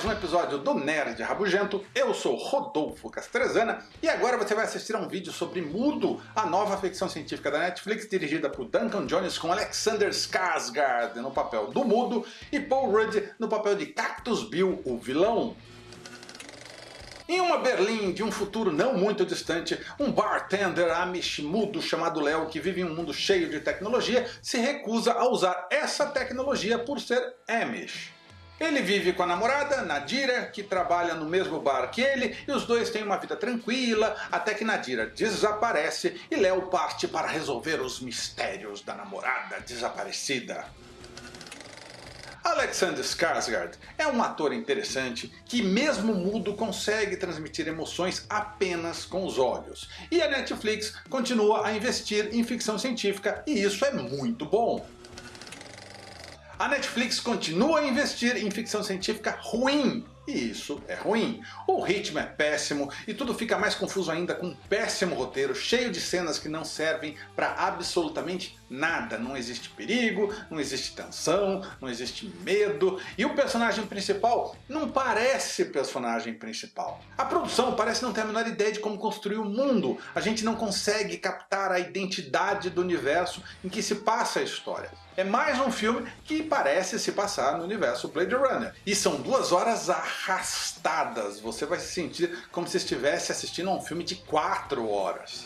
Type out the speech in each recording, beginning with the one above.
mais um episódio do Nerd Rabugento. Eu sou Rodolfo Castrezana e agora você vai assistir a um vídeo sobre Mudo, a nova ficção científica da Netflix dirigida por Duncan Jones com Alexander Skarsgård no papel do Mudo e Paul Rudd no papel de Cactus Bill, o vilão. Em uma Berlim de um futuro não muito distante, um bartender amish mudo chamado Léo, que vive em um mundo cheio de tecnologia, se recusa a usar essa tecnologia por ser amish. Ele vive com a namorada, Nadira, que trabalha no mesmo bar que ele, e os dois têm uma vida tranquila, até que Nadira desaparece e Léo parte para resolver os mistérios da namorada desaparecida. Alexander Skarsgård é um ator interessante que mesmo mudo consegue transmitir emoções apenas com os olhos. E a Netflix continua a investir em ficção científica e isso é muito bom. A Netflix continua a investir em ficção científica ruim, e isso é ruim. O ritmo é péssimo e tudo fica mais confuso ainda com um péssimo roteiro, cheio de cenas que não servem para absolutamente nada. Não existe perigo, não existe tensão, não existe medo e o personagem principal não parece personagem principal. A produção parece não ter a menor ideia de como construir o mundo. A gente não consegue captar a identidade do universo em que se passa a história. É mais um filme que parece se passar no universo Blade Runner. E são duas horas arrastadas. Você vai se sentir como se estivesse assistindo a um filme de quatro horas.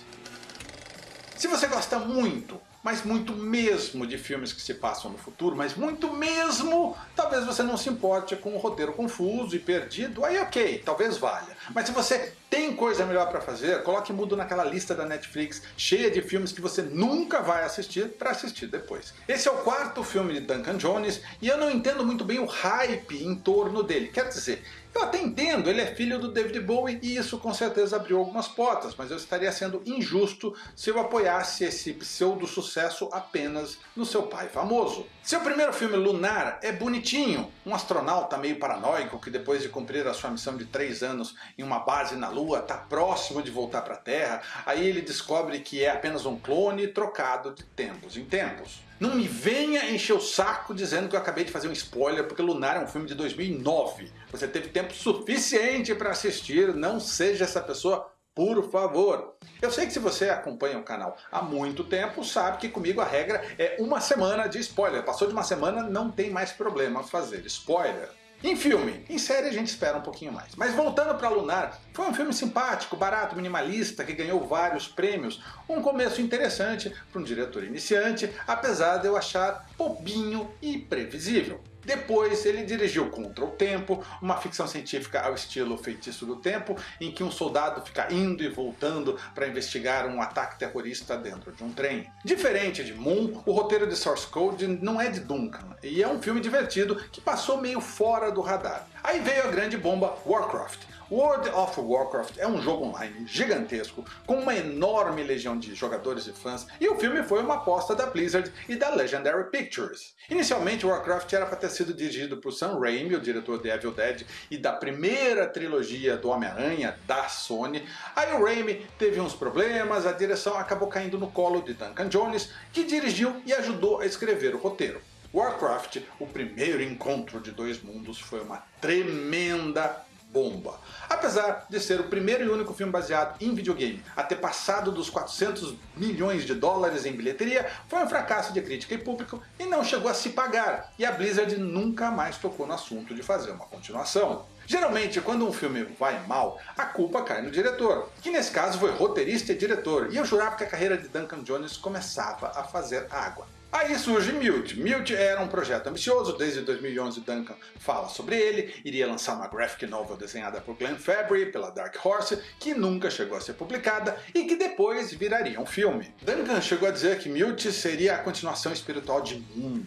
Se você gosta muito mas muito mesmo de filmes que se passam no futuro, mas muito mesmo, talvez você não se importe com um roteiro confuso e perdido, aí ok, talvez valha. Mas se você tem coisa melhor para fazer, coloque mudo naquela lista da Netflix cheia de filmes que você nunca vai assistir para assistir depois. Esse é o quarto filme de Duncan Jones e eu não entendo muito bem o hype em torno dele. Quer dizer, eu até entendo, ele é filho do David Bowie e isso com certeza abriu algumas portas, mas eu estaria sendo injusto se eu apoiasse esse pseudo sucesso apenas no seu pai famoso. Seu primeiro filme Lunar é bonitinho, um astronauta meio paranoico que depois de cumprir a sua missão de três anos em uma base na Lua está próximo de voltar para a Terra, aí ele descobre que é apenas um clone trocado de tempos em tempos. Não me venha encher o saco dizendo que eu acabei de fazer um spoiler, porque Lunar é um filme de 2009. Você teve tempo suficiente para assistir, não seja essa pessoa por favor. Eu sei que se você acompanha o canal há muito tempo, sabe que comigo a regra é uma semana de spoiler. Passou de uma semana, não tem mais problema fazer spoiler. Em filme, em série a gente espera um pouquinho mais. Mas voltando para Lunar, foi um filme simpático, barato, minimalista, que ganhou vários prêmios. Um começo interessante para um diretor iniciante, apesar de eu achar bobinho e previsível. Depois ele dirigiu Contra o Tempo, uma ficção científica ao estilo Feitiço do Tempo, em que um soldado fica indo e voltando para investigar um ataque terrorista dentro de um trem. Diferente de Moon, o roteiro de Source Code não é de Duncan, e é um filme divertido que passou meio fora do radar. Aí veio a grande bomba Warcraft, World of Warcraft é um jogo online gigantesco, com uma enorme legião de jogadores e fãs, e o filme foi uma aposta da Blizzard e da Legendary Pictures. Inicialmente Warcraft era para ter sido dirigido por Sam Raimi, o diretor de Evil Dead e da primeira trilogia do Homem-Aranha da Sony. Aí o Raimi teve uns problemas, a direção acabou caindo no colo de Duncan Jones, que dirigiu e ajudou a escrever o roteiro. Warcraft, o primeiro encontro de dois mundos, foi uma tremenda bomba. Apesar de ser o primeiro e único filme baseado em videogame a ter passado dos 400 milhões de dólares em bilheteria, foi um fracasso de crítica e público e não chegou a se pagar, e a Blizzard nunca mais tocou no assunto de fazer uma continuação. Geralmente, quando um filme vai mal, a culpa cai no diretor, que nesse caso foi roteirista e diretor, e eu jurava que a carreira de Duncan Jones começava a fazer água. Aí surge Mute. Mute era um projeto ambicioso, desde 2011 Duncan fala sobre ele, iria lançar uma graphic novel desenhada por Glenn Fabry, pela Dark Horse, que nunca chegou a ser publicada e que depois viraria um filme. Duncan chegou a dizer que Mute seria a continuação espiritual de Moon.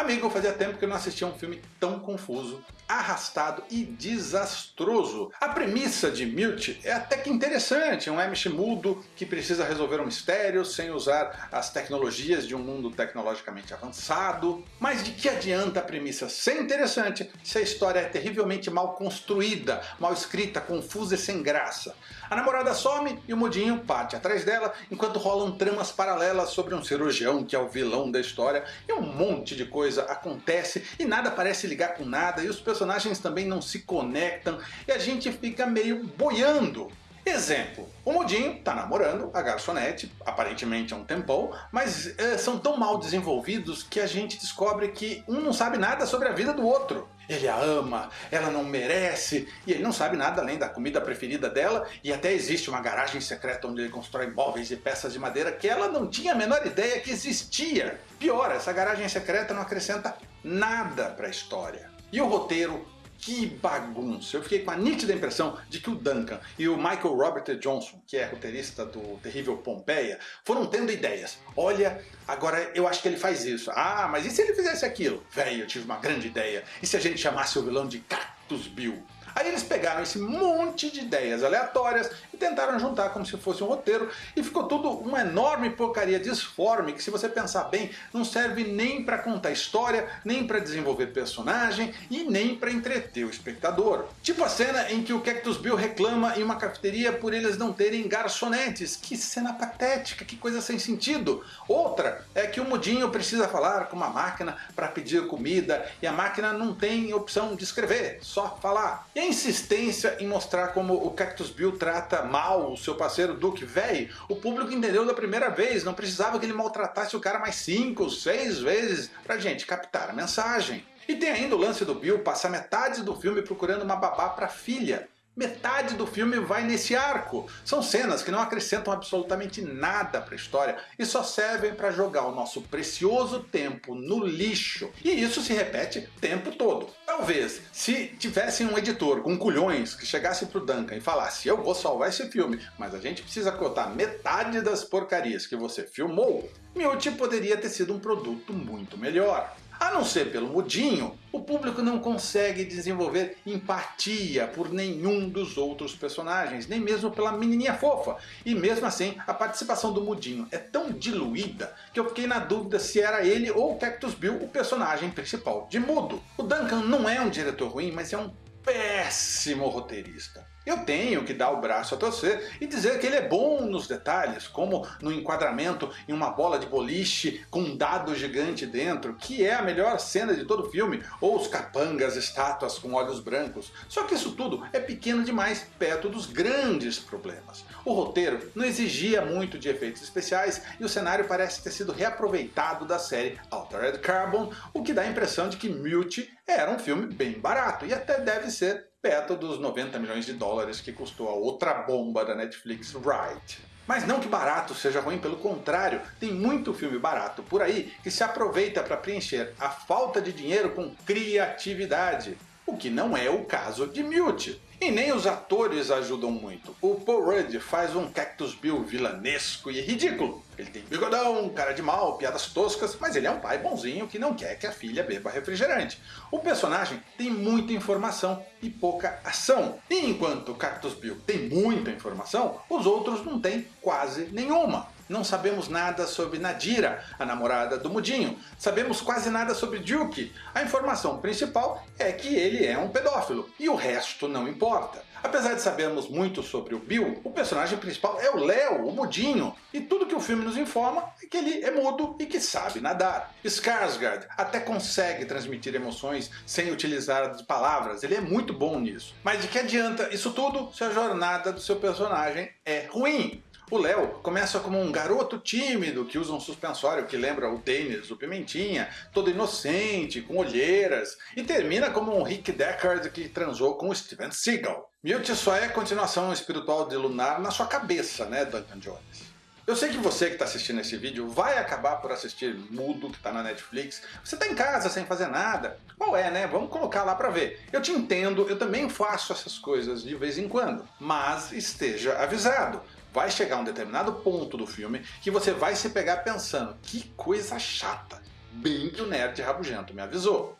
Amigo, fazia tempo que eu não assistia um filme tão confuso, arrastado e desastroso. A premissa de Mute é até que interessante, um Amish mudo que precisa resolver um mistério sem usar as tecnologias de um mundo tecnologicamente avançado. Mas de que adianta a premissa ser interessante se a história é terrivelmente mal construída, mal escrita, confusa e sem graça? A namorada some e o mudinho parte atrás dela, enquanto rolam tramas paralelas sobre um cirurgião que é o vilão da história e um monte de coisas coisa acontece e nada parece ligar com nada e os personagens também não se conectam e a gente fica meio boiando. Exemplo, o Mudinho tá namorando a garçonete, aparentemente há um tempão, mas é, são tão mal desenvolvidos que a gente descobre que um não sabe nada sobre a vida do outro. Ele a ama, ela não merece, e ele não sabe nada além da comida preferida dela, e até existe uma garagem secreta onde ele constrói móveis e peças de madeira que ela não tinha a menor ideia que existia. Pior, essa garagem secreta não acrescenta nada para a história. E o roteiro que bagunça! Eu fiquei com a nítida impressão de que o Duncan e o Michael Robert Johnson, que é roteirista do terrível Pompeia, foram tendo ideias. Olha, agora eu acho que ele faz isso. Ah, mas e se ele fizesse aquilo? Véi, eu tive uma grande ideia. E se a gente chamasse o vilão de Cactus Bill? Aí eles pegaram esse monte de ideias aleatórias tentaram juntar como se fosse um roteiro e ficou tudo uma enorme porcaria disforme que se você pensar bem não serve nem para contar história, nem para desenvolver personagem e nem para entreter o espectador. Tipo a cena em que o Cactus Bill reclama em uma cafeteria por eles não terem garçonetes. Que cena patética, que coisa sem sentido. Outra é que o Mudinho precisa falar com uma máquina para pedir comida e a máquina não tem opção de escrever, só falar. E a insistência em mostrar como o Cactus Bill trata mal o seu parceiro Duke Véi, o público entendeu da primeira vez, não precisava que ele maltratasse o cara mais 5, 6 vezes pra gente captar a mensagem. E tem ainda o lance do Bill passar metade do filme procurando uma babá pra filha. Metade do filme vai nesse arco. São cenas que não acrescentam absolutamente nada para a história e só servem para jogar o nosso precioso tempo no lixo. E isso se repete o tempo todo. Talvez, se tivessem um editor com culhões que chegasse pro Duncan e falasse eu vou salvar esse filme, mas a gente precisa cortar metade das porcarias que você filmou, Mute poderia ter sido um produto muito melhor. A não ser pelo mudinho, o público não consegue desenvolver empatia por nenhum dos outros personagens, nem mesmo pela menininha fofa. E mesmo assim, a participação do mudinho é tão diluída que eu fiquei na dúvida se era ele ou Cactus Bill o personagem principal de mudo. O Duncan não é um diretor ruim, mas é um péssimo roteirista. Eu tenho que dar o braço a torcer e dizer que ele é bom nos detalhes, como no enquadramento em uma bola de boliche com um dado gigante dentro, que é a melhor cena de todo o filme, ou os capangas estátuas com olhos brancos. Só que isso tudo é pequeno demais perto dos grandes problemas. O roteiro não exigia muito de efeitos especiais e o cenário parece ter sido reaproveitado da série Altered Carbon, o que dá a impressão de que Mute era um filme bem barato e até deve ser perto dos 90 milhões de dólares que custou a outra bomba da Netflix, Right. Mas não que barato seja ruim, pelo contrário, tem muito filme barato por aí que se aproveita para preencher a falta de dinheiro com criatividade, o que não é o caso de Mute. E nem os atores ajudam muito. O Paul Rudd faz um Cactus Bill vilanesco e ridículo. Ele tem bigodão, cara de mal, piadas toscas, mas ele é um pai bonzinho que não quer que a filha beba refrigerante. O personagem tem muita informação e pouca ação. E enquanto Cactus Bill tem muita informação, os outros não têm quase nenhuma. Não sabemos nada sobre Nadira, a namorada do Mudinho. Sabemos quase nada sobre Duke. A informação principal é que ele é um pedófilo, e o resto não importa. Apesar de sabermos muito sobre o Bill, o personagem principal é o Léo, o Mudinho, e tudo que o filme nos informa é que ele é mudo e que sabe nadar. Skarsgård até consegue transmitir emoções sem utilizar palavras, ele é muito bom nisso. Mas de que adianta isso tudo se a jornada do seu personagem é ruim? O Léo começa como um garoto tímido que usa um suspensório que lembra o Dennis do Pimentinha, todo inocente, com olheiras, e termina como um Rick Deckard que transou com o Steven Seagal. Mute só é continuação espiritual de Lunar na sua cabeça, né, Duncan Jones? Eu sei que você que está assistindo esse vídeo vai acabar por assistir Mudo, que está na Netflix. Você está em casa sem fazer nada. Qual é, né? Vamos colocar lá para ver. Eu te entendo, eu também faço essas coisas de vez em quando. Mas esteja avisado vai chegar um determinado ponto do filme que você vai se pegar pensando, que coisa chata, bem que o nerd rabugento me avisou.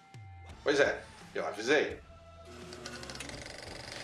Pois é, eu avisei.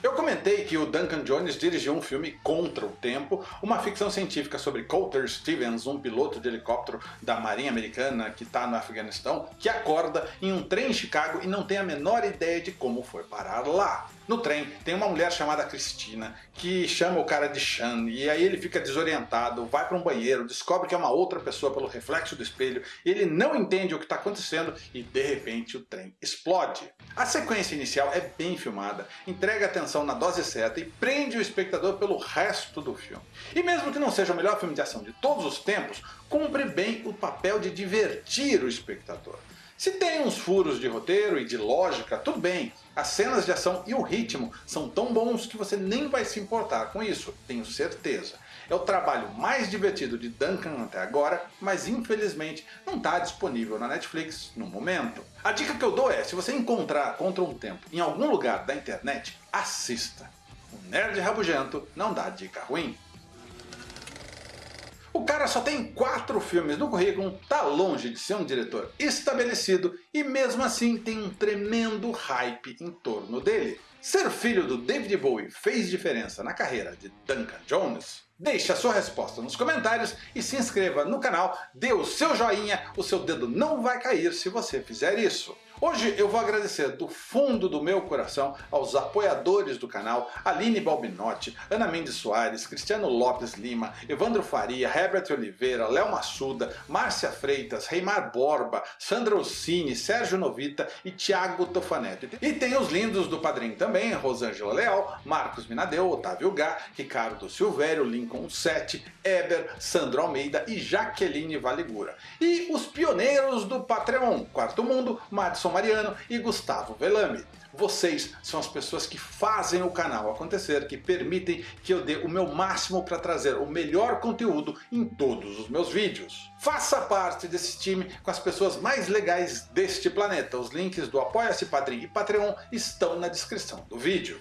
Eu comentei que o Duncan Jones dirigiu um filme Contra o Tempo, uma ficção científica sobre Coulter Stevens, um piloto de helicóptero da Marinha Americana que está no Afeganistão, que acorda em um trem em Chicago e não tem a menor ideia de como foi parar lá. No trem tem uma mulher chamada Cristina que chama o cara de Chan e aí ele fica desorientado, vai para um banheiro, descobre que é uma outra pessoa pelo reflexo do espelho, ele não entende o que está acontecendo e de repente o trem explode. A sequência inicial é bem filmada, entrega atenção na dose certa e prende o espectador pelo resto do filme. E mesmo que não seja o melhor filme de ação de todos os tempos, cumpre bem o papel de divertir o espectador. Se tem uns furos de roteiro e de lógica, tudo bem. As cenas de ação e o ritmo são tão bons que você nem vai se importar com isso, tenho certeza. É o trabalho mais divertido de Duncan até agora, mas infelizmente não está disponível na Netflix no momento. A dica que eu dou é, se você encontrar Contra um Tempo em algum lugar da internet, assista. O Nerd Rabugento não dá dica ruim. O cara só tem quatro filmes no currículo, tá longe de ser um diretor estabelecido e mesmo assim tem um tremendo hype em torno dele. Ser filho do David Bowie fez diferença na carreira de Duncan Jones? Deixe a sua resposta nos comentários e se inscreva no canal, dê o seu joinha, o seu dedo não vai cair se você fizer isso. Hoje eu vou agradecer do fundo do meu coração aos apoiadores do canal, Aline Balbinotti, Ana Mendes Soares, Cristiano Lopes Lima, Evandro Faria, Herbert Oliveira, Léo Massuda, Márcia Freitas, Reimar Borba, Sandra Ossini, Sérgio Novita e Thiago Tofanetti. E tem os lindos do padrinho também, Rosângela Leal, Marcos Minadeu, Otávio Gá, Ricardo Silvério, Lincoln Sete, Eber, Sandro Almeida e Jaqueline Valigura. E os pioneiros do Patreon, Quarto Mundo, Madison Mariano e Gustavo Velame. Vocês são as pessoas que fazem o canal acontecer, que permitem que eu dê o meu máximo para trazer o melhor conteúdo em todos os meus vídeos. Faça parte desse time com as pessoas mais legais deste planeta. Os links do Apoia-se Padrim e Patreon estão na descrição do vídeo.